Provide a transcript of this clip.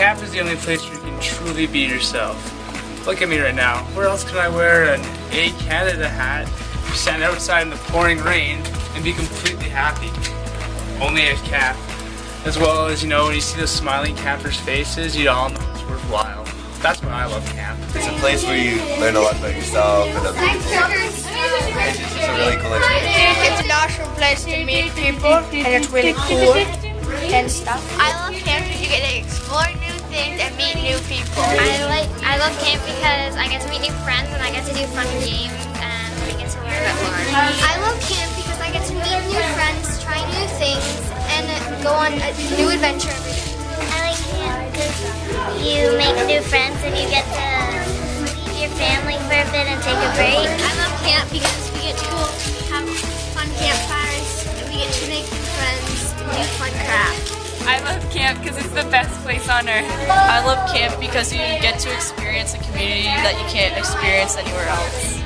the only place where you can truly be yourself. Look at me right now. Where else can I wear an A Canada hat, stand outside in the pouring rain, and be completely happy? Only at camp. As well as, you know, when you see those smiling campers' faces, you all know it's worthwhile. That's why I love camp. It's a place where you learn a lot about yourself and other people. It's just a really cool experience. It's an awesome place to meet people and it's really cool and stuff. I love camp because you get to explore new things and meet new people. I like I love camp because I get to meet new friends and I get to do fun games and I get to learn about more. I love camp because I get to meet new friends, try new things, and go on a new adventure every day. I like camp because you make new friends and you get to leave your family for a bit and take a break. I love camp because we get to have fun campfires and we get to make new friends and do fun. I love camp because it's the best place on earth. I love camp because you get to experience a community that you can't experience anywhere else.